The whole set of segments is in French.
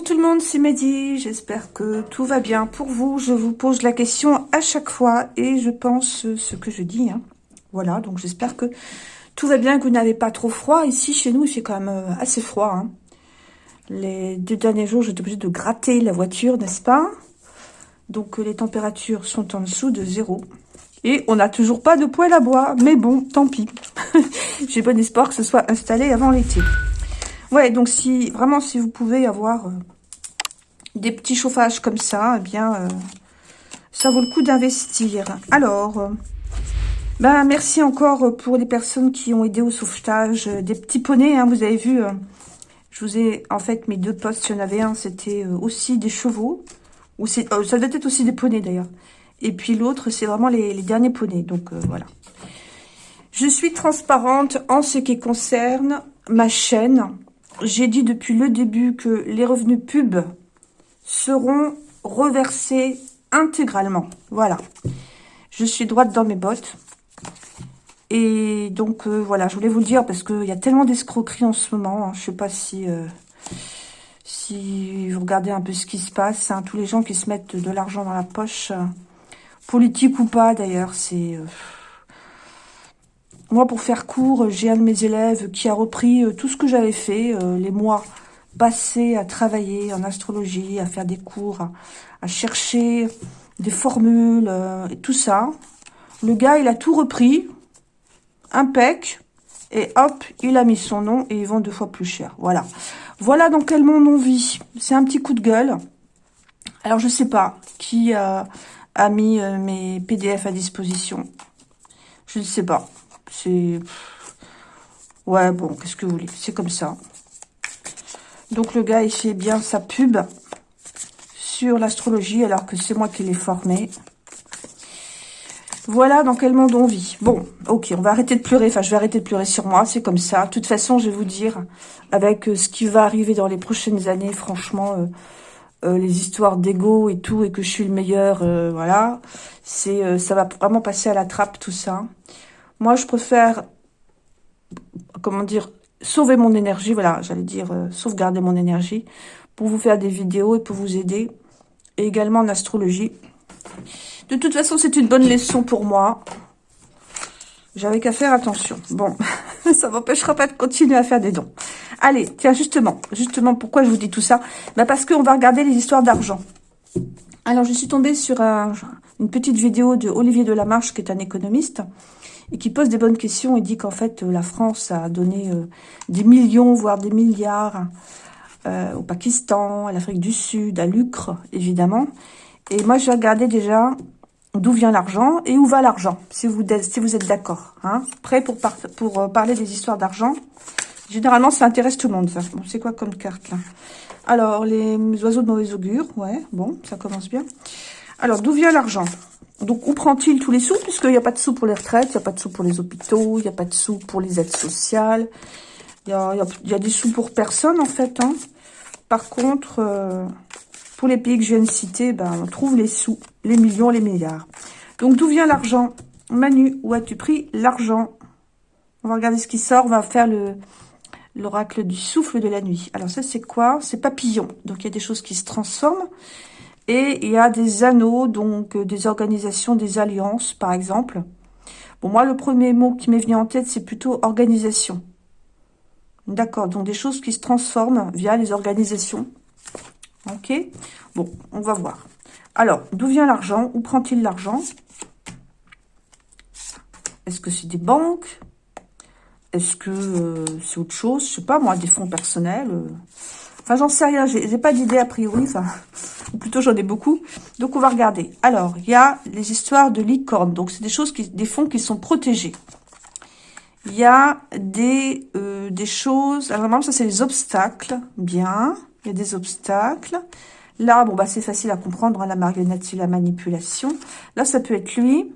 Bonjour tout le monde, c'est Mehdi, j'espère que tout va bien pour vous. Je vous pose la question à chaque fois et je pense ce que je dis. Hein. Voilà, donc j'espère que tout va bien, que vous n'avez pas trop froid. Ici, chez nous, il fait quand même euh, assez froid. Hein. Les deux derniers jours, j'étais obligée de gratter la voiture, n'est-ce pas? Donc les températures sont en dessous de zéro. Et on n'a toujours pas de poêle à bois, mais bon, tant pis. J'ai bon espoir que ce soit installé avant l'été. Ouais, donc si vraiment si vous pouvez avoir euh, des petits chauffages comme ça, eh bien, euh, ça vaut le coup d'investir. Alors, euh, ben merci encore pour les personnes qui ont aidé au sauvetage des petits poneys. Hein, vous avez vu, je vous ai en fait mes deux postes. Il y en avait un, c'était aussi des chevaux. ou c'est ça doit être aussi des poneys d'ailleurs. Et puis l'autre, c'est vraiment les, les, derniers poneys. Donc voilà. Je suis transparente en ce qui concerne ma chaîne j'ai dit depuis le début que les revenus pub seront reversés intégralement. Voilà. Je suis droite dans mes bottes. Et donc, euh, voilà, je voulais vous le dire parce qu'il y a tellement d'escroqueries en ce moment. Hein. je ne sais pas si, euh, si vous regardez un peu ce qui se passe. Hein. tous les gens qui se mettent de l'argent dans la poche, euh, politique ou pas d'ailleurs, c'est... Moi, pour faire court, j'ai un de mes élèves qui a repris euh, tout ce que j'avais fait, euh, les mois passés à travailler en astrologie, à faire des cours, à, chercher des formules euh, et tout ça. Le gars, il a tout repris, impec, et hop, il a mis son nom et il vend deux fois plus cher. Voilà. Voilà dans quel monde on vit. C'est un petit coup de gueule. Alors, je sais pas qui a mis mes PDF à disposition. Je ne sais pas. C'est... Ouais, bon, qu'est-ce que vous voulez C'est comme ça. Donc, le gars, il fait bien sa pub sur l'astrologie, alors que c'est moi qui l'ai formé. Voilà dans quel monde on vit. Bon, ok, on va arrêter de pleurer. Enfin, je vais arrêter de pleurer sur moi, c'est comme ça. De toute façon, je vais vous dire, avec euh, ce qui va arriver dans les prochaines années, franchement, euh, euh, les histoires d'ego et tout, et que je suis le meilleur, voilà, c'est ça va vraiment passer à la trappe, tout ça. Moi, je préfère, comment dire, sauver mon énergie, voilà, j'allais dire euh, sauvegarder mon énergie, pour vous faire des vidéos et pour vous aider, et également en astrologie. De toute façon, c'est une bonne leçon pour moi. J'avais qu'à faire attention. Bon, ça m'empêchera pas de continuer à faire des dons. Allez, tiens, justement, justement, pourquoi je vous dis tout ça? Bah Parce qu'on va regarder les histoires d'argent. Alors, je suis tombée sur une petite vidéo de Olivier Delamarche, qui est un économiste, et qui pose des bonnes questions et dit qu'en fait, la France a donné euh, des millions, voire des milliards euh, au Pakistan, à l'Afrique du Sud, à l'Ucre, évidemment. Et moi, je vais regarder déjà d'où vient l'argent et où va l'argent, si vous, êtes d'accord. Hein, prêt pour, pour euh, parler des histoires d'argent? Généralement, ça intéresse tout le monde, ça. Bon, c'est quoi comme carte, là? Alors, les oiseaux de mauvais augure, ouais, bon, ça commence bien. Alors, d'où vient l'argent? Donc, où prend-il tous les sous? Puisqu'il n'y a pas de sous pour les retraites, il n'y a pas de sous pour les hôpitaux, il n'y a pas de sous pour les aides sociales. Il y a, des sous pour personne, en fait. Hein. Par contre, euh, pour les pays que je viens de citer, ben, on trouve les sous, les millions, les milliards. Donc, d'où vient l'argent? Manu, où as-tu pris l'argent? On va regarder ce qui sort. On va faire le l'oracle du souffle de la nuit. Alors, ça, c'est quoi? C'est papillon. Donc, il y a des choses qui se transforment. Et il y a des anneaux, donc euh, des organisations, des alliances, par exemple. Bon, moi, le premier mot qui m'est venu en tête, c'est plutôt organisation. D'accord, donc des choses qui se transforment via les organisations. Ok Bon, on va voir. Alors, d'où vient l'argent? Où prend-il l'argent? Est-ce que c'est des banques? Est-ce que euh, c'est autre chose? Je sais pas, moi, des fonds personnels euh. J'en sais rien, j'ai pas d'idée a priori, enfin, ou plutôt j'en ai beaucoup. Donc, on va regarder. Alors, il y a les histoires de licorne. Donc, c'est des choses, qui, des fonds qui sont protégés. Il y a des, euh, des choses... Alors, normalement, ça, c'est les obstacles. Bien. Il y a des obstacles. Là, bon, bah, c'est facile à comprendre. Hein, la marionnette, c'est la manipulation. Là, ça peut être lui.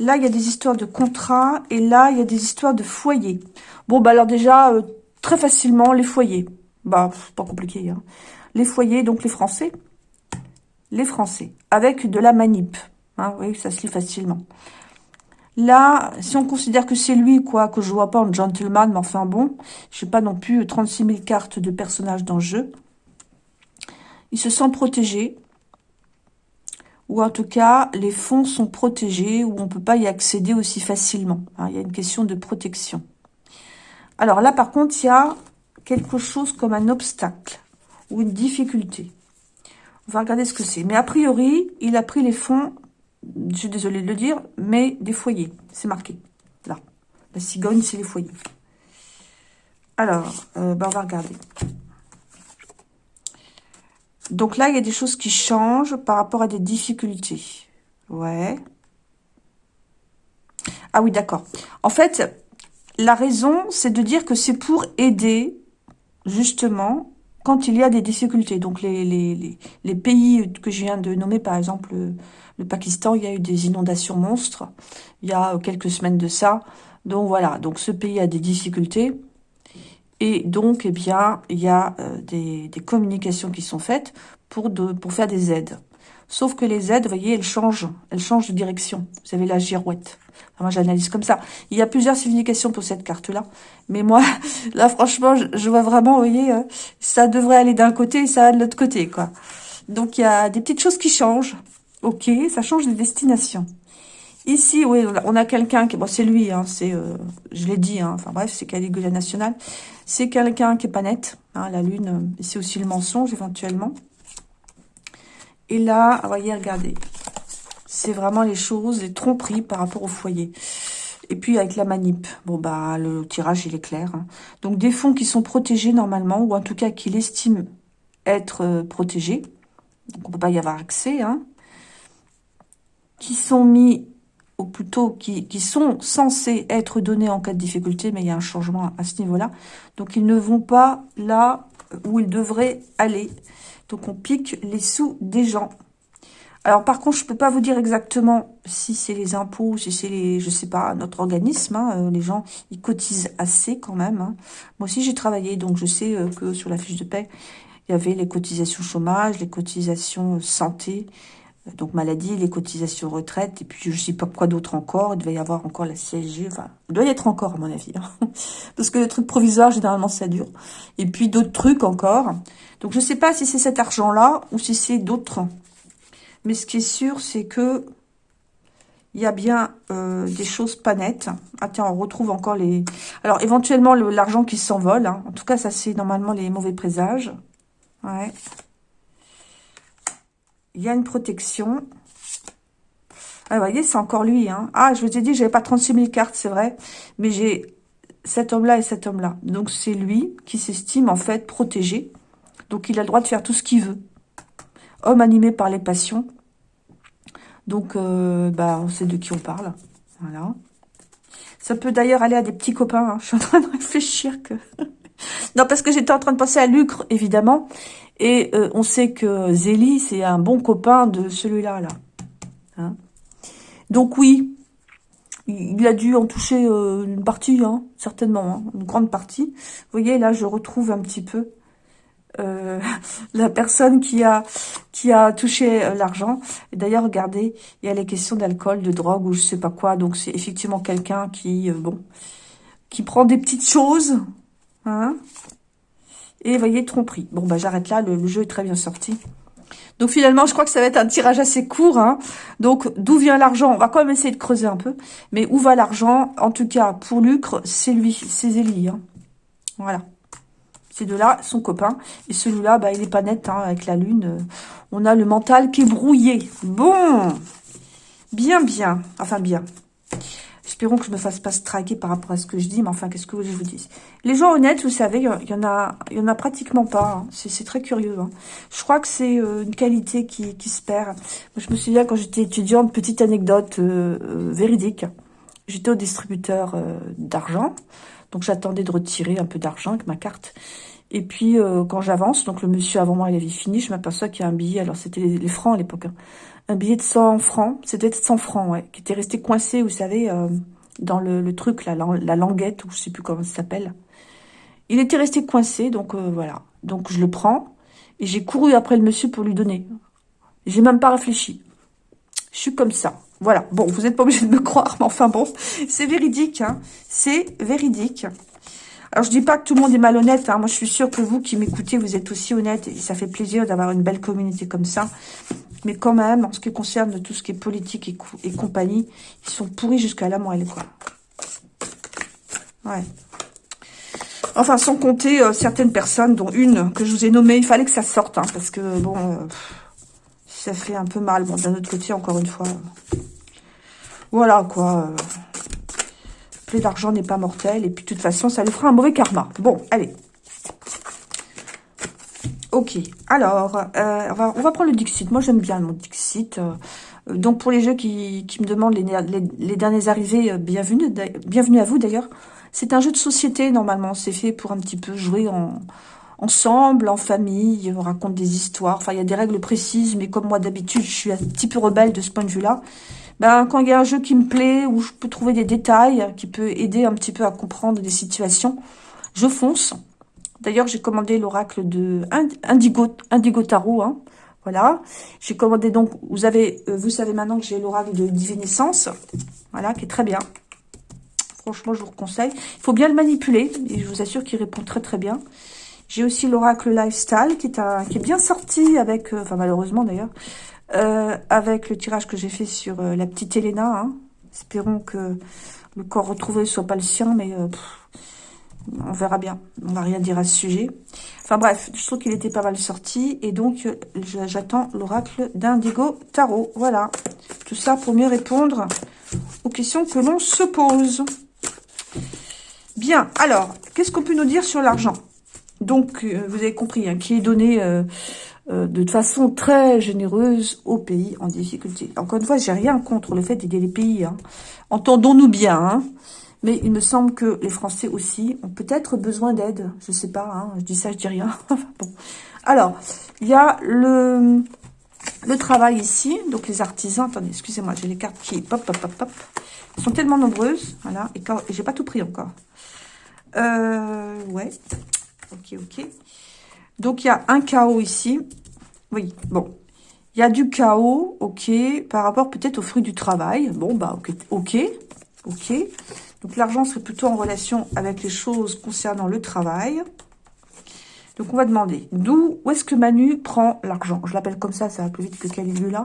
Là, il y a des histoires de contrat. Et là, il y a des histoires de foyer. Bon, bah, alors déjà, euh, très facilement, les foyers. Bah, pas compliqué. Hein. Les foyers, donc les Français. Les Français. Avec de la manip. Hein, oui, ça se lit facilement. Là, si on considère que c'est lui, quoi, que je vois pas en gentleman, mais enfin bon, je sais pas non plus 36 000 cartes de personnages dans le jeu. il se sent protégé. Ou en tout cas, les fonds sont protégés, ou on ne peut pas y accéder aussi facilement. Hein. il y a une question de protection. Alors là, par contre, il y a quelque chose comme un obstacle ou une difficulté. On va regarder ce que c'est. Mais a priori, il a pris les fonds, je suis désolée de le dire, mais des foyers. C'est marqué, là. La cigogne, c'est les foyers. Alors, euh, ben, on va regarder. Donc là, il y a des choses qui changent par rapport à des difficultés. Ouais. Ah oui, d'accord. En fait, la raison, c'est de dire que c'est pour aider, justement, quand il y a des difficultés. Donc les, les, les, pays que je viens de nommer, par exemple le, Pakistan, il y a eu des inondations monstres il y a quelques semaines de ça. Donc voilà, donc ce pays a des difficultés. Et donc, eh bien, il y a euh, des, des, communications qui sont faites pour, de, pour faire des aides. Sauf que les aides, vous voyez, elles changent. Elles changent de direction. Vous avez la girouette. moi, j'analyse comme ça. Il y a plusieurs significations pour cette carte-là. Mais moi, là, franchement, je, vois vraiment, vous voyez, euh, ça devrait aller d'un côté et ça va de l'autre côté, quoi. Donc, il y a des petites choses qui changent. Ok, ça change de destination. Ici, oui, on a quelqu'un qui... Bon, c'est lui, hein, c'est... Euh, je l'ai dit, hein, enfin bref, c'est Caligula National. C'est quelqu'un qui est pas net. Hein, la lune, euh, c'est aussi le mensonge, éventuellement. Et là, voyez, regardez. C'est vraiment les choses, les tromperies par rapport au foyer. Et puis avec la manip, bon bah le tirage il est clair. Hein. Donc des fonds qui sont protégés normalement, ou en tout cas qu'il estime être euh, protégés. Donc on peut pas y avoir accès. Hein, qui sont mis, ou plutôt qui, qui sont censés être donnés en cas de difficulté, mais il y a un changement à ce niveau-là. Donc ils ne vont pas là où ils devraient aller. Donc on pique les sous des gens. Alors par contre, je peux pas vous dire exactement si c'est les impôts, si c'est les, je sais pas, notre organisme. Hein, euh, les gens, ils cotisent assez quand même. Hein. Moi aussi, j'ai travaillé, donc je sais euh, que sur la fiche de paie, il y avait les cotisations chômage, les cotisations euh, santé, donc maladie, les cotisations retraite, et puis je sais pas quoi d'autre encore. Il devait y avoir encore la CSG, il doit y être encore à mon avis. Hein. Parce que les trucs provisoires, généralement, ça dure. Et puis d'autres trucs encore. Donc je ne sais pas si c'est cet argent-là ou si c'est d'autres. Mais ce qui est sûr, c'est que il y a bien euh, des choses pas nettes. Ah tiens, on retrouve encore les... Alors éventuellement l'argent qui s'envole. Hein. En tout cas, ça c'est normalement les mauvais présages. Ouais. Il y a une protection. Ah, vous voyez, c'est encore lui. Hein. Ah, je vous ai dit, j'avais pas 36 000 cartes, c'est vrai. Mais j'ai cet homme-là et cet homme-là. Donc c'est lui qui s'estime en fait protégé. Donc, il a le droit de faire tout ce qu'il veut. Homme animé par les passions. Donc, euh, bah, on sait de qui on parle. Voilà. Ça peut d'ailleurs aller à des petits copains. Hein. Je suis en train de réfléchir que... non, parce que j'étais en train de penser à Lucre, évidemment. Et euh, on sait que Zélie, c'est un bon copain de celui-là. là. Hein. Donc oui, il a dû en toucher euh, une partie, hein, certainement, hein, une grande partie. Vous voyez, là, je retrouve un petit peu euh, la personne qui a touché l'argent. D'ailleurs, regardez, il y a les questions d'alcool, de drogue ou je sais pas quoi. Donc c'est effectivement quelqu'un qui bon qui prend des petites choses, hein. Et voyez, tromperie. Bon bah j'arrête là. Le, jeu est très bien sorti. Donc finalement, je crois que ça va être un tirage assez court. Hein. Donc d'où vient l'argent? On va quand même essayer de creuser un peu. Mais où va l'argent? En tout cas, pour Lucre, c'est lui, c'est Zélie. Hein. Voilà. Ces deux-là, son copain. Et celui-là, bah, il est pas net hein, avec la lune. On a le mental qui est brouillé. Bon Bien, bien. Enfin, bien. Espérons que je ne me fasse pas striker par rapport à ce que je dis, mais enfin, qu'est-ce que je vous dis? Les gens honnêtes, vous savez, il y en a, il y en a pratiquement pas. Hein. C'est très curieux. Hein. Je crois que c'est euh, une qualité qui, qui, se perd. je me souviens quand j'étais étudiante, petite anecdote euh, euh, véridique. J'étais au distributeur d'argent. Donc j'attendais de retirer un peu d'argent avec ma carte. Et puis euh, quand j'avance, donc le monsieur avant moi il avait fini, je m'aperçois qu'il y a un billet, alors c'était les, francs à l'époque, hein. Un billet de 100 francs, c'était 100 francs, ouais, qui était resté coincé, vous savez, euh, dans le, truc, la, languette, ou je sais plus comment ça s'appelle. Il était resté coincé, donc euh, voilà. Donc je le prends, et j'ai couru après le monsieur pour lui donner. J'ai même pas réfléchi. Je suis comme ça. Voilà. Bon, vous n'êtes pas obligé de me croire, mais enfin bon, c'est véridique. Hein. C'est véridique. Alors, je dis pas que tout le monde est malhonnête. Hein. Moi, je suis sûre que vous qui m'écoutez, vous êtes aussi honnête. Et ça fait plaisir d'avoir une belle communauté comme ça. Mais quand même, en ce qui concerne tout ce qui est politique et, compagnie, ils sont pourris jusqu'à la moelle, quoi. Ouais. Enfin, sans compter euh, certaines personnes, dont une que je vous ai nommée. Il fallait que ça sorte, hein, parce que, bon, euh, ça fait un peu mal. Bon, d'un autre côté, encore une fois... voilà, quoi. Plus d'argent n'est pas mortel. Et puis, de toute façon, ça lui fera un mauvais karma. Bon, allez. Ok. Alors, euh, on, va, prendre le Dixit. Moi, j'aime bien mon Dixit. donc, pour les jeux qui, me demandent les, derniers arrivés, bienvenue, bienvenue à vous, d'ailleurs. C'est un jeu de société, normalement. C'est fait pour un petit peu jouer en, ensemble, en famille. On raconte des histoires. Enfin, il y a des règles précises, mais comme moi, d'habitude, je suis un petit peu rebelle de ce point de vue-là. Ben, quand il y a un jeu qui me plaît, où je peux trouver des détails, qui peut aider un petit peu à comprendre des situations, je fonce. D'ailleurs, j'ai commandé l'oracle de Indigo, Indigo hein. Voilà. J'ai commandé donc, euh, vous savez maintenant que j'ai l'oracle de Divinescence. Voilà, qui est très bien. Franchement, je vous conseille. Il faut bien le manipuler. Et je vous assure qu'il répond très très bien. J'ai aussi l'oracle Lifestyle qui est, bien sorti avec, euh, enfin malheureusement d'ailleurs, euh, avec le tirage que j'ai fait sur la petite Elena. Hein. Espérons que le corps retrouvé soit pas le sien, mais on verra bien. On va rien dire à ce sujet. Enfin bref, je trouve qu'il était pas mal sorti. Et donc, j'attends l'oracle d'Indigo Tarot. Voilà. Tout ça pour mieux répondre aux questions que l'on se pose. Bien, alors, qu'est-ce qu'on peut nous dire sur l'argent? Donc, euh, vous avez compris, hein, qui est donné euh, euh, de façon très généreuse aux pays en difficulté. Encore une fois, j'ai rien contre le fait d'aider les pays. Hein. Entendons-nous bien, hein. Mais il me semble que les Français aussi ont peut-être besoin d'aide. Je sais pas, hein, je dis ça, je dis rien. bon. Alors, il y a le, le travail ici, donc les artisans. Attendez, excusez-moi, j'ai les cartes qui... Pop, pop, pop, pop. Elles sont tellement nombreuses, voilà, et, et j'ai pas tout pris encore. Euh, ouais. Ok, ok. Donc, il y a un chaos ici. Oui, bon. Il y a du chaos, ok, par rapport peut-être au fruit du travail. Bon, bah, ok, ok. ok. Donc, l'argent serait plutôt en relation avec les choses concernant le travail. Donc, on va demander, d'où, où est-ce que Manu prend l'argent? Je l'appelle comme ça, ça va plus vite que Caligula.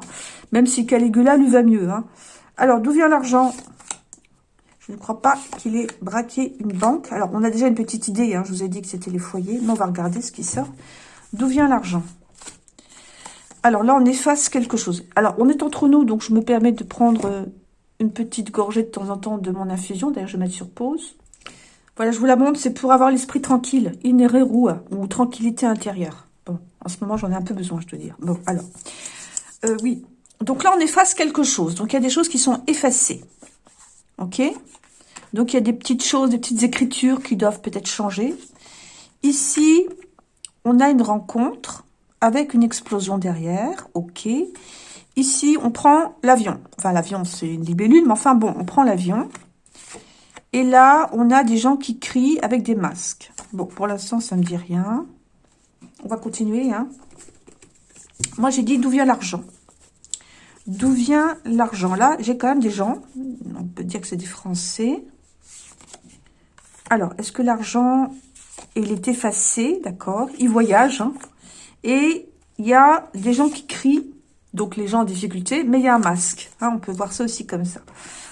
Même si Caligula lui va mieux. Hein. Alors, d'où vient l'argent? Je ne crois pas qu'il ait braqué une banque. Alors, on a déjà une petite idée. Hein. Je vous ai dit que c'était les foyers. Mais on va regarder ce qui sort. D'où vient l'argent? Alors là, on efface quelque chose. Alors, on est entre nous, donc je me permets de prendre euh, une petite gorgée de temps en temps de mon infusion. D'ailleurs, je vais mettre sur pause. Voilà, je vous la montre. C'est pour avoir l'esprit tranquille. Inereru, ou tranquillité intérieure. Bon, en ce moment, j'en ai un peu besoin, je dois dire. Bon, alors. Euh, oui. Donc là, on efface quelque chose. Donc, il y a des choses qui sont effacées. OK? Donc, il y a des petites choses, des petites écritures qui doivent peut-être changer. Ici, on a une rencontre avec une explosion derrière. OK. Ici, on prend l'avion. Enfin, l'avion, c'est une libellule, mais enfin, bon, on prend l'avion. Et là, on a des gens qui crient avec des masques. Bon, pour l'instant, ça ne me dit rien. On va continuer. Hein. Moi, j'ai dit d'où vient l'argent? D'où vient l'argent? Là, j'ai quand même des gens. On peut dire que c'est des Français. Alors, est-ce que l'argent, il est effacé, d'accord Il voyage, hein. et il y a des gens qui crient, donc les gens en difficulté, mais il y a un masque. Hein, on peut voir ça aussi comme ça.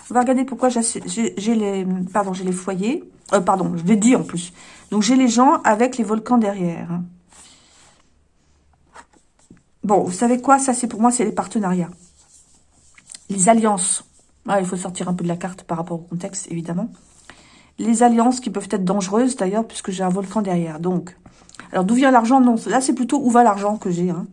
On va regarder pourquoi j'ai les, pardon, j'ai les foyers. Euh, pardon, je l'ai dit en plus. Donc, j'ai les gens avec les volcans derrière. Hein. Bon, vous savez quoi? Ça, c'est pour moi, c'est les partenariats. Les alliances. il faut sortir un peu de la carte par rapport au contexte, évidemment les alliances qui peuvent être dangereuses d'ailleurs, puisque j'ai un volcan derrière. Donc, alors d'où vient l'argent? Non, là c'est plutôt où va l'argent que j'ai. Hein.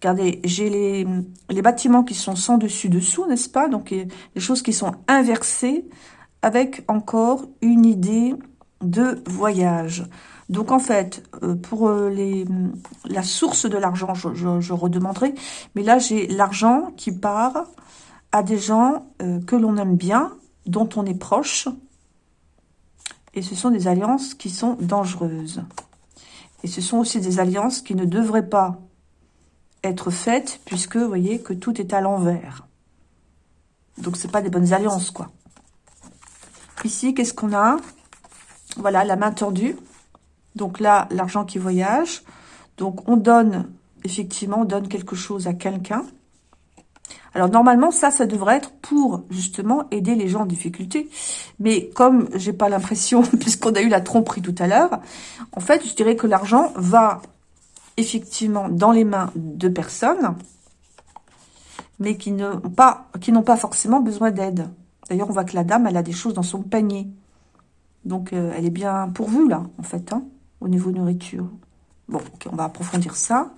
Regardez, j'ai les, bâtiments qui sont sans dessus-dessous, n'est-ce pas? Donc, les choses qui sont inversées avec encore une idée de voyage. Donc, en fait, euh, pour euh, la source de l'argent, je, je, redemanderai. Mais là, j'ai l'argent qui part à des gens euh, que l'on aime bien, dont on est proche, et ce sont des alliances qui sont dangereuses. Et ce sont aussi des alliances qui ne devraient pas être faites, puisque, vous voyez, que tout est à l'envers. Donc, ce pas des bonnes alliances, quoi. Ici, qu'est-ce qu'on a? Voilà, la main tendue. Donc là, l'argent qui voyage. Donc on donne, effectivement, on donne quelque chose à quelqu'un. Alors normalement, ça, ça devrait être pour justement aider les gens en difficulté. Mais comme j'ai pas l'impression, puisqu'on a eu la tromperie tout à l'heure, en fait, je dirais que l'argent va effectivement dans les mains de personnes, mais qui n'ont pas, pas forcément besoin d'aide. D'ailleurs, on voit que la dame, elle a des choses dans son panier. Donc, euh, elle est bien pourvue, là, en fait, hein, au niveau nourriture. Bon, on va approfondir ça.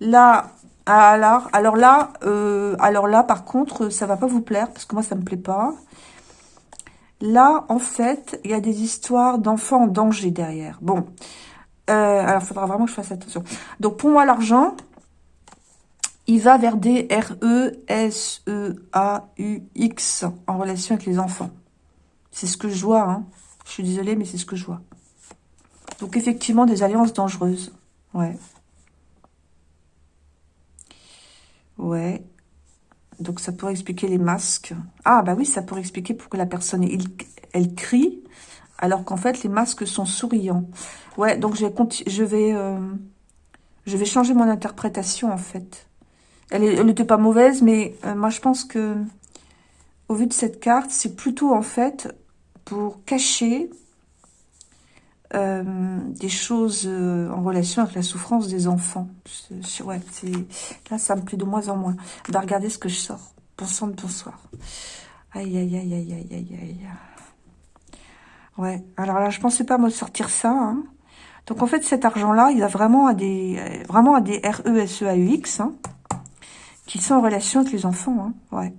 Là, alors, alors là, euh, alors là, par contre, ça va pas vous plaire, parce que moi, ça me plaît pas. Là, en fait, il y a des histoires d'enfants en danger derrière. Bon, euh, alors, il faudra vraiment que je fasse attention. Donc, pour moi, l'argent, il va vers des R-E-S-E-A-U-X en relation avec les enfants. C'est ce que je vois. Hein. Je suis désolée, mais c'est ce que je vois. Donc, effectivement, des alliances dangereuses. Ouais. Ouais. Donc, ça pourrait expliquer les masques. Ah, bah oui, ça pourrait expliquer pourquoi la personne, elle crie, alors qu'en fait, les masques sont souriants. Ouais, donc je vais, je vais, euh, je vais changer mon interprétation, en fait. Elle n'était pas mauvaise, mais euh, moi, je pense que, au vu de cette carte, c'est plutôt, en fait, pour cacher euh, des choses en relation avec la souffrance des enfants. Ouais, là, ça me plaît de moins en moins. Regardez ce que je sors. Bonsoir, bonsoir. Aïe, aïe, aïe, aïe, aïe, aïe, aïe. Ouais, alors là, je pensais pas me sortir ça. Hein. Donc, en fait, cet argent-là, il a vraiment à des, vraiment à des R-E-S-E-A-U-X, hein, qui sont en relation avec les enfants. Hein. Ouais.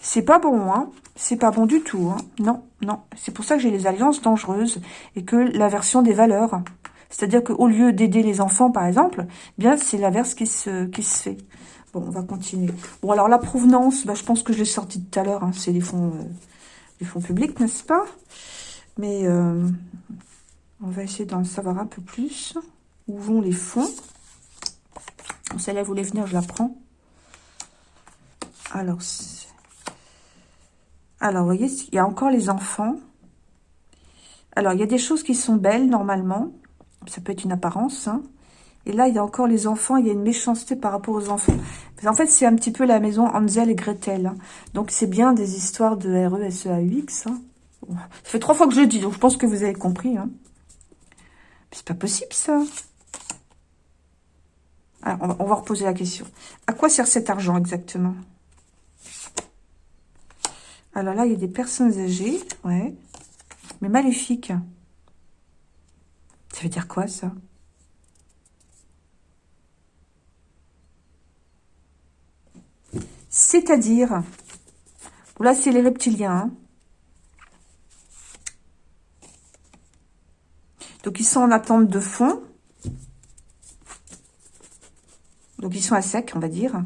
C'est pas bon, hein. C'est pas bon du tout, hein. Non, non. C'est pour ça que j'ai les alliances dangereuses et que l'inversion des valeurs. C'est-à-dire qu'au lieu d'aider les enfants, par exemple, eh bien c'est l'inverse qui se, qui se fait. Bon, on va continuer. Bon, alors la provenance, bah, je pense que je l'ai sorti tout à l'heure. Hein. C'est les fonds... Euh, les fonds publics, n'est-ce pas? Mais euh, on va essayer d'en savoir un peu plus. Où vont les fonds? Celle-là voulait venir, je la prends. Alors, alors, vous voyez, il y a encore les enfants. Alors, il y a des choses qui sont belles, normalement. Ça peut être une apparence, hein. Et là, il y a encore les enfants, il y a une méchanceté par rapport aux enfants. En fait, c'est un petit peu la maison Hansel et Gretel. Hein. Donc, c'est bien des histoires de R-E-S-E-A-U-X. Hein. Ça fait trois fois que je le dis, donc je pense que vous avez compris. Hein. C'est pas possible, ça. Alors, on va, on va reposer la question. À quoi sert cet argent, exactement? Alors là, il y a des personnes âgées, ouais. Mais maléfiques. Ça veut dire quoi, ça? C'est-à-dire, là c'est les reptiliens, hein. donc ils sont en attente de fond, donc ils sont à sec, on va dire.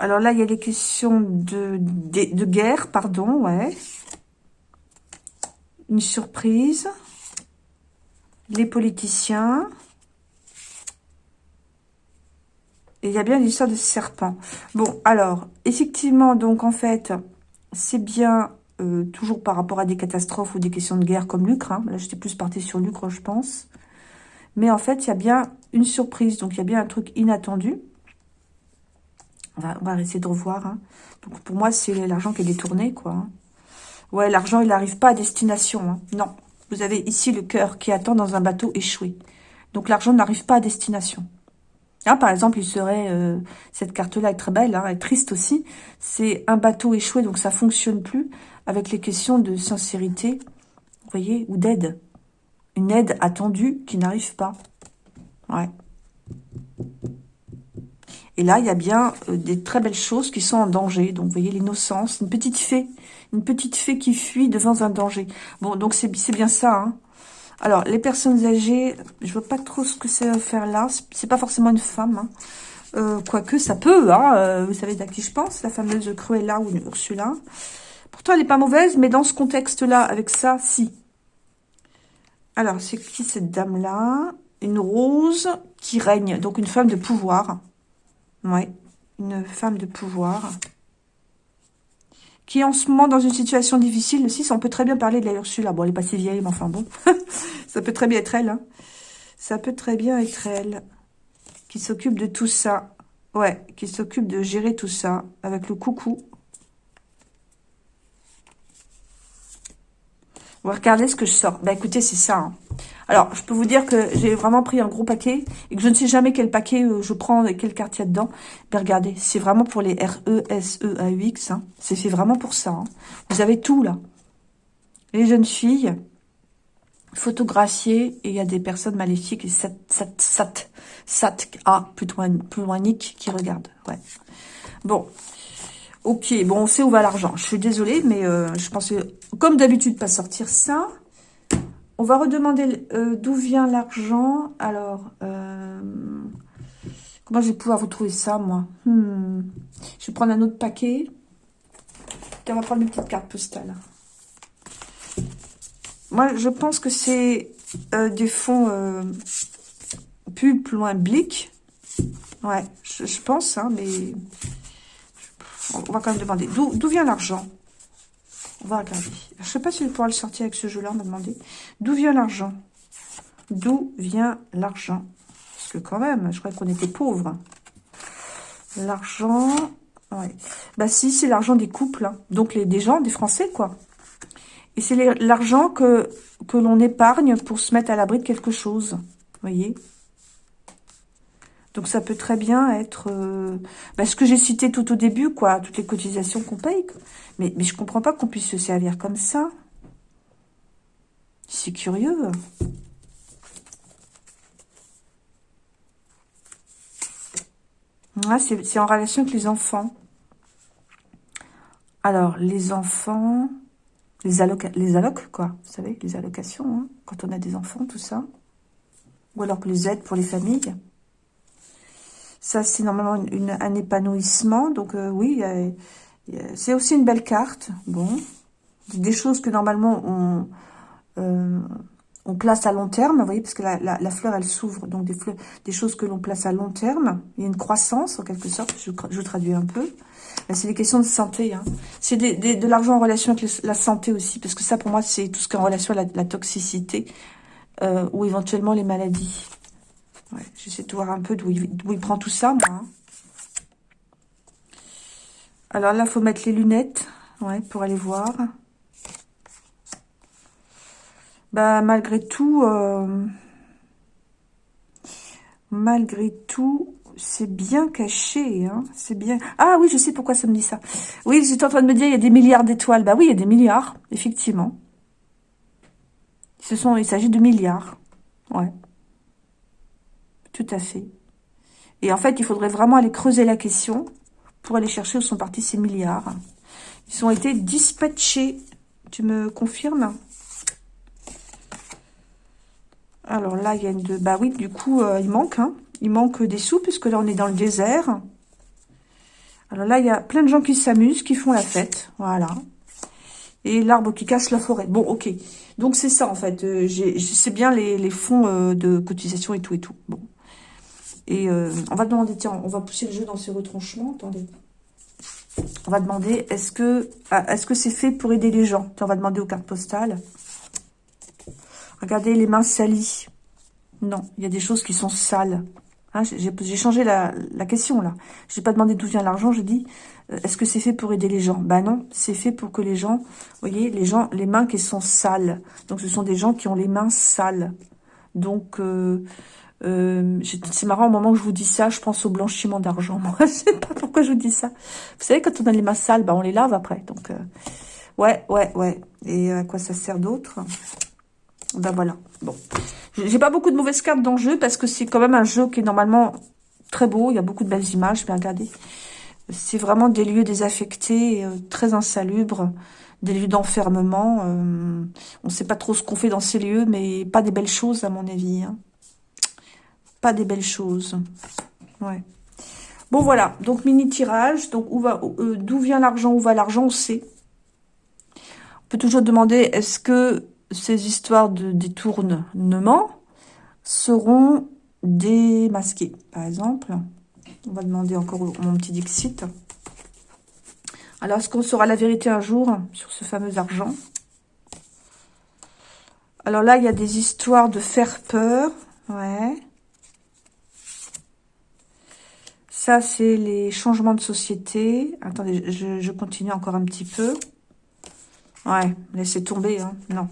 Alors là, il y a des questions de, de, de guerre, pardon, ouais. Une surprise. Les politiciens. Et il y a bien l'histoire de serpent. Bon, alors, effectivement, donc, en fait, c'est bien euh, toujours par rapport à des catastrophes ou des questions de guerre comme Lucre. Hein. Là, j'étais plus partie sur Lucre, je pense. Mais en fait, il y a bien une surprise. Donc, il y a bien un truc inattendu. On va, on va essayer de revoir. Hein. Donc, pour moi, c'est l'argent qui est détourné, quoi. Hein. Ouais, l'argent, il n'arrive pas à destination. Non. Vous avez ici le cœur qui attend dans un bateau échoué. Donc, l'argent n'arrive pas à destination. Ah, par exemple, il serait, euh, cette carte-là est très belle, hein, elle est triste aussi. C'est un bateau échoué, donc ça fonctionne plus avec les questions de sincérité, vous voyez, ou d'aide. Une aide attendue qui n'arrive pas. Ouais. Et là, il y a bien euh, des très belles choses qui sont en danger. Donc, vous voyez, l'innocence, une petite fée. Une petite fée qui fuit devant un danger. Bon, donc c'est bien ça, hein. Alors, les personnes âgées, je vois pas trop ce que c'est à faire là. C'est pas forcément une femme. Hein. Euh, quoique, ça peut. Hein. Euh, vous savez à qui je pense La fameuse Cruella ou Ursula. Pourtant, elle n'est pas mauvaise, mais dans ce contexte-là, avec ça, si. Alors, c'est qui cette dame-là? Une rose qui règne. Donc, une femme de pouvoir. Ouais, une femme de pouvoir. Qui en ce moment dans une situation difficile. Le 6, on peut très bien parler de la Ursula. Bon, elle est pas si vieille, mais enfin bon. ça peut très bien être elle. Hein. Ça peut très bien être elle qui s'occupe de tout ça. Ouais, qui s'occupe de gérer tout ça avec le coucou. On va ce que je sors. Bah écoutez, c'est ça. Hein. Alors, je peux vous dire que j'ai vraiment pris un gros paquet et que je ne sais jamais quel paquet euh, je prends et quelle carte il y a dedans. Mais regardez, c'est vraiment pour les R-E-S-E-A-U-X. Hein. C'est fait vraiment pour ça. Hein. Vous avez tout là. Les jeunes filles, photographiées, et il y a des personnes maléfiques, et sat, sat, sat, sat, ah, loin, plus loin qui regarde. Ouais. Bon, Ok, bon, on sait où va l'argent. Je suis désolée, mais euh, je pensais, comme d'habitude, pas sortir ça. On va redemander euh, d'où vient l'argent. Alors, euh, comment je vais pouvoir vous trouver ça, moi? Hmm. Je vais prendre un autre paquet. on va prendre une petite carte postale. Moi, je pense que c'est des fonds plus loin blic. Ouais, je, je pense, hein, mais on va quand même demander. D'où vient l'argent? On va regarder. Je ne sais pas si je pouvoir le sortir avec ce jeu-là, on m'a demandé. D'où vient l'argent? D'où vient l'argent? Parce que quand même, je croyais qu'on était pauvres. L'argent... Bah si, c'est l'argent des couples. Hein. Donc les, des gens, des Français, quoi. Et c'est l'argent que, que l'on épargne pour se mettre à l'abri de quelque chose. Vous voyez? Donc ça peut très bien être euh, bah, ce que j'ai cité tout au début, quoi, toutes les cotisations qu'on paye. Mais, mais je comprends pas qu'on puisse se servir comme ça. C'est curieux. C'est en relation avec les enfants. Alors, les enfants, les, les allocs, quoi, vous savez, les allocations, hein, quand on a des enfants, tout ça. Ou alors que les aides pour les familles. Ça, c'est normalement un épanouissement. Donc, euh, oui, c'est aussi une belle carte. Bon, des choses que normalement on, euh, on place à long terme, vous voyez, parce que la, fleur, elle s'ouvre. Donc, des, choses que l'on place à long terme. Il y a une croissance, en quelque sorte. Je, traduis un peu. C'est des questions de santé. Hein. C'est de l'argent en relation avec la santé aussi. Parce que ça, pour moi, c'est tout ce qui est en relation avec la, toxicité euh, ou éventuellement les maladies. J'essaie de voir un peu d'où il, prend tout ça, moi. Hein. Alors là, faut mettre les lunettes ouais, pour aller voir. Bah, malgré tout, euh, malgré tout, c'est bien caché. Hein. Ah oui, je sais pourquoi ça me dit ça. Oui, j'étais en train de me dire, il y a des milliards d'étoiles. Bah oui, il y a des milliards, effectivement. Ce sont, il s'agit de milliards. Ouais. Tout à fait. Et en fait, il faudrait vraiment aller creuser la question pour aller chercher où sont partis ces milliards. Ils ont été dispatchés. Tu me confirmes? Alors là, il y a une... Bah oui, du coup, euh, il manque. Hein. Il manque des sous, puisque là, on est dans le désert. Alors là, il y a plein de gens qui s'amusent, qui font la fête. Voilà. Et l'arbre qui cache la forêt. Bon, ok. Donc, c'est ça, en fait. Euh, c'est bien les, fonds euh, de cotisation et tout et tout. Bon. Et euh, on va demander, tiens, on va pousser le jeu dans ses retranchements. Attendez. On va demander, est-ce que ah, c'est fait pour aider les gens? On va demander aux cartes postales. Regardez les mains salies. Non, il y a des choses qui sont sales. Hein, j'ai changé la, question là. Je n'ai pas demandé d'où vient l'argent, j'ai dit, euh, est-ce que c'est fait pour aider les gens? Ben non, c'est fait pour que les gens, vous voyez, les gens, les mains qui sont sales. Donc ce sont des gens qui ont les mains sales. Donc, euh, euh, c'est marrant, au moment où je vous dis ça, je pense au blanchiment d'argent. Moi, je sais pas pourquoi je vous dis ça. Vous savez, quand on a les mains sales, bah, on les lave après. Donc, euh, ouais, ouais, ouais. Et à quoi ça sert d'autre? Ben voilà. Bon. J'ai pas beaucoup de mauvaises cartes dans le jeu parce que c'est quand même un jeu qui est normalement très beau. Il y a beaucoup de belles images. Bien regardez. C'est vraiment des lieux désaffectés, euh, très insalubres, des lieux d'enfermement. on ne sait pas trop ce qu'on fait dans ces lieux, mais pas des belles choses à mon avis. Hein pas des belles choses. Ouais. Bon, voilà. Donc, mini tirage. Donc, euh, d'où vient l'argent Où va l'argent On sait. On peut toujours demander, est-ce que ces histoires de détournement seront démasquées Par exemple, on va demander encore mon petit Dixit. Alors, est-ce qu'on saura la vérité un jour sur ce fameux argent? Alors là, il y a des histoires de faire peur. Ouais. Ça, c'est les changements de société. Attendez, je, continue encore un petit peu. Ouais, laissez tomber. Hein. Non.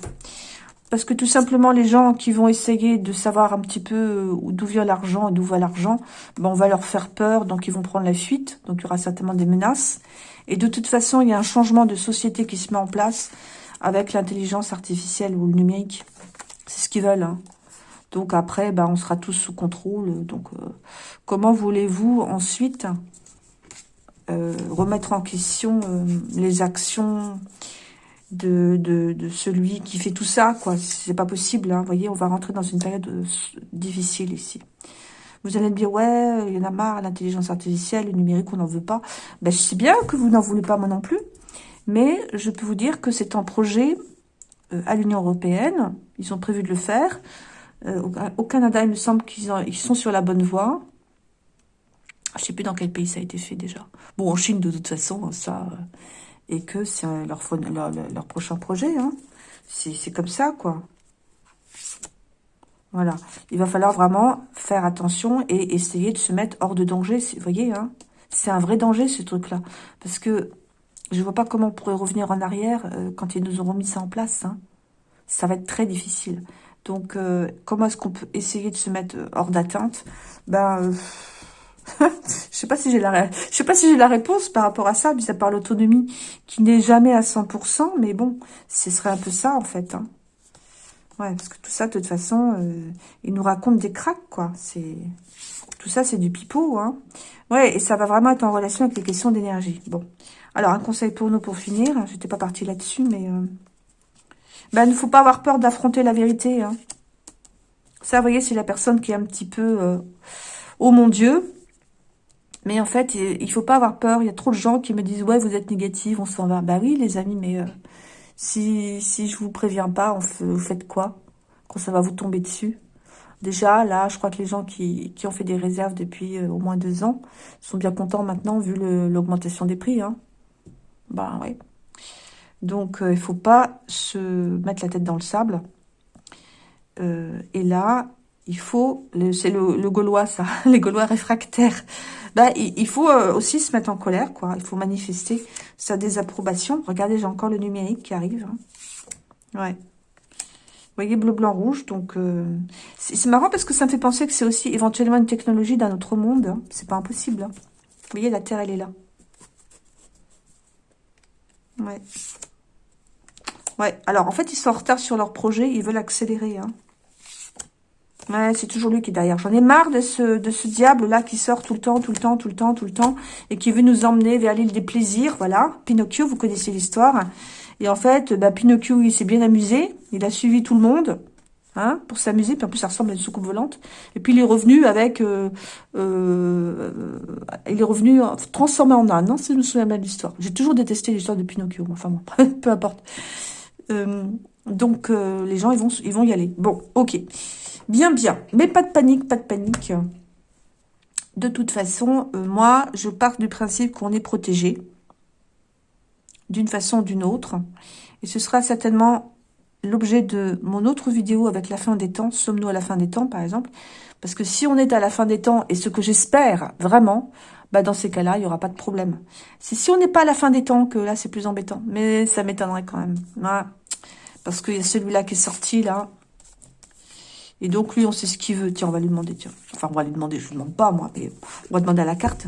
Parce que tout simplement, les gens qui vont essayer de savoir un petit peu euh, d'où vient l'argent et d'où va l'argent, ben on va leur faire peur, donc ils vont prendre la fuite. Donc il y aura certainement des menaces. Et de toute façon, il y a un changement de société qui se met en place avec l'intelligence artificielle ou le numérique. C'est ce qu'ils veulent. Hein. Donc après, ben, on sera tous sous contrôle. Donc euh, comment voulez-vous ensuite euh, remettre en question les actions de, de, celui qui fait tout ça, quoi? C'est pas possible, hein. Vous voyez, on va rentrer dans une période euh, difficile ici. Vous allez me dire, ouais, il y en a marre, l'intelligence artificielle, le numérique, on n'en veut pas. Ben, je sais bien que vous n'en voulez pas, moi non plus. Mais je peux vous dire que c'est un projet euh, à l'Union européenne. Ils ont prévu de le faire. Euh, au, Canada, il me semble qu'ils ils sont sur la bonne voie. Je sais plus dans quel pays ça a été fait déjà. Bon, en Chine, de toute façon, ça et que c'est leur, prochain projet. Hein. C'est comme ça, quoi. Voilà. Il va falloir vraiment faire attention et essayer de se mettre hors de danger. Vous voyez, hein c'est un vrai danger, ce truc-là. Parce que je vois pas comment on pourrait revenir en arrière euh, quand ils nous auront mis ça en place. Hein. Ça va être très difficile. Donc, euh, comment est-ce qu'on peut essayer de se mettre hors d'atteinte? Ben... Euh, je sais pas si j'ai la, sais pas si j'ai la réponse par rapport à ça, mis à part l'autonomie qui n'est jamais à 100%, mais bon, ce serait un peu ça en fait. Hein. Ouais, parce que tout ça, de toute façon, euh, il nous raconte des cracks, quoi. C'est Tout ça, c'est du pipeau, hein. Ouais, et ça va vraiment être en relation avec les questions d'énergie. Bon. Alors, un conseil pour nous pour finir. J'étais pas partie là-dessus, mais... Euh... Ben, il ne faut pas avoir peur d'affronter la vérité, hein. Ça, vous voyez, c'est la personne qui est un petit peu... Euh... Oh mon Dieu mais en fait, il faut pas avoir peur. Il y a trop de gens qui me disent « Ouais, vous êtes négative, on s'en va. » Bah oui, les amis, mais euh, si, si je vous préviens pas, vous faites quoi? Quand ça va vous tomber dessus? Déjà, là, je crois que les gens qui, qui ont fait des réserves depuis euh, au moins deux ans sont bien contents maintenant, vu l'augmentation des prix. Hein. Bah oui. Donc, euh, il faut pas se mettre la tête dans le sable. et là, il faut, c'est le, Gaulois ça, les Gaulois réfractaires, bah, il, faut euh, aussi se mettre en colère, quoi. Il faut manifester sa désapprobation. Regardez, j'ai encore le numérique qui arrive. Hein. Ouais. Vous voyez, bleu, blanc, rouge. Donc, euh, c'est marrant parce que ça me fait penser que c'est aussi éventuellement une technologie d'un autre monde. Hein. C'est pas impossible. Hein. Vous voyez, la Terre, elle est là. Ouais. Ouais, alors en fait, ils sont en retard sur leur projet. Ils veulent accélérer. Hein. Ouais, c'est toujours lui qui est derrière. J'en ai marre de ce, de ce diable-là qui sort tout le temps, tout le temps, tout le temps, tout le temps, et qui veut nous emmener vers l'île des plaisirs, voilà. Pinocchio, vous connaissez l'histoire. Et en fait, bah, Pinocchio, il s'est bien amusé, il a suivi tout le monde, hein, pour s'amuser, puis en plus, ça ressemble à une soucoupe volante. Et puis, il est revenu avec... Euh, euh, il est revenu transformé en âne, non, si je me souviens bien de l'histoire. J'ai toujours détesté l'histoire de Pinocchio, enfin bon, peu importe. Euh, donc, les gens, ils vont, ils vont y aller. Bon, ok. Bien, bien. Mais pas de panique, pas de panique. De toute façon, euh, moi, je pars du principe qu'on est protégé d'une façon ou d'une autre. Et ce sera certainement l'objet de mon autre vidéo avec la fin des temps. Sommes-nous à la fin des temps, par exemple Parce que si on est à la fin des temps, et ce que j'espère vraiment, bah dans ces cas-là, il n'y aura pas de problème. C'est si on n'est pas à la fin des temps que là, c'est plus embêtant. Mais ça m'étonnerait quand même. Parce qu'il y a celui-là qui est sorti, là. Et donc, lui, on sait ce qu'il veut. Tiens, on va lui demander, tiens. Enfin, on va lui demander, je ne lui demande pas, moi, mais on va demander à la carte.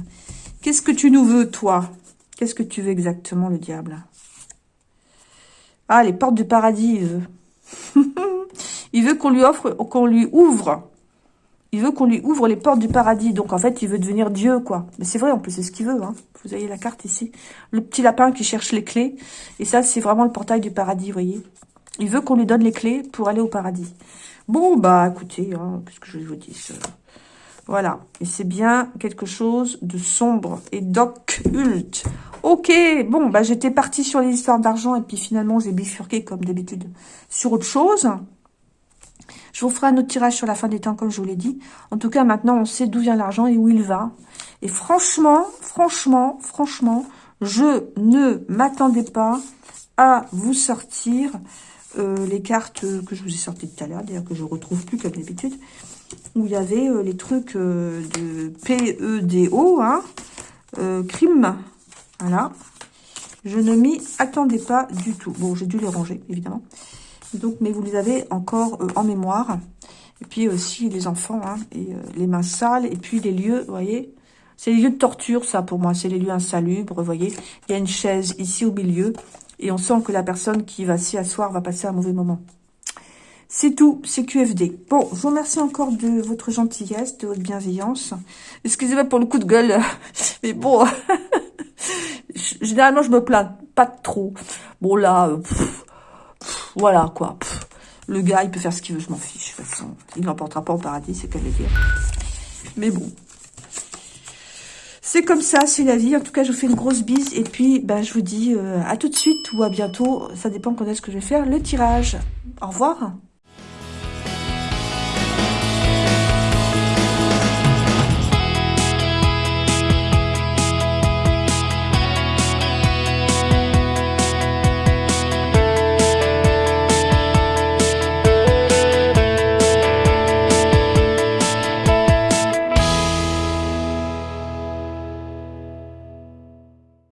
Qu'est-ce que tu nous veux, toi? Qu'est-ce que tu veux exactement, le diable? Ah, les portes du paradis, il veut. il veut qu'on lui offre, qu'on lui ouvre. Il veut qu'on lui ouvre les portes du paradis. Donc, en fait, il veut devenir Dieu, quoi. Mais c'est vrai, en plus, c'est ce qu'il veut. Hein. Vous voyez la carte ici. Le petit lapin qui cherche les clés. Et ça, c'est vraiment le portail du paradis, vous voyez. Il veut qu'on lui donne les clés pour aller au paradis. Bon, bah, écoutez, hein, qu'est-ce que je vous dis Voilà. Et c'est bien quelque chose de sombre et d'occulte. Ok, bon, bah, j'étais partie sur les histoires d'argent et puis finalement, j'ai bifurqué, comme d'habitude, sur autre chose. Je vous ferai un autre tirage sur la fin des temps, comme je vous l'ai dit. En tout cas, maintenant, on sait d'où vient l'argent et où il va. Et franchement, franchement, franchement, Je ne m'attendais pas à vous sortir euh, les cartes que je vous ai sorties tout à l'heure, d'ailleurs que je retrouve plus comme d'habitude, où il y avait euh, les trucs euh, de PEDO, hein, crime, voilà. Je ne m'y attendais pas du tout. Bon, j'ai dû les ranger, évidemment. Donc, mais vous les avez encore en mémoire. Et puis aussi les enfants, hein, et les mains sales, et puis les lieux, vous voyez, c'est les lieux de torture, ça, pour moi. C'est les lieux insalubres, vous voyez. Il y a une chaise ici au milieu. Et on sent que la personne qui va s'y asseoir va passer un mauvais moment. C'est tout, c'est QFD. Bon, je vous remercie encore de votre gentillesse, de votre bienveillance. Excusez-moi pour le coup de gueule, mais bon, généralement je me plains pas trop. Bon là, euh, voilà quoi. le gars, il peut faire ce qu'il veut, je m'en fiche. De toute façon, il n'emportera pas au paradis, c'est qu'à le dire. Mais bon, c'est comme ça, c'est la vie. En tout cas, je vous fais une grosse bise. Et puis, ben, je vous dis euh, à tout de suite ou à bientôt. Ça dépend quand est-ce que je vais faire le tirage. Au revoir.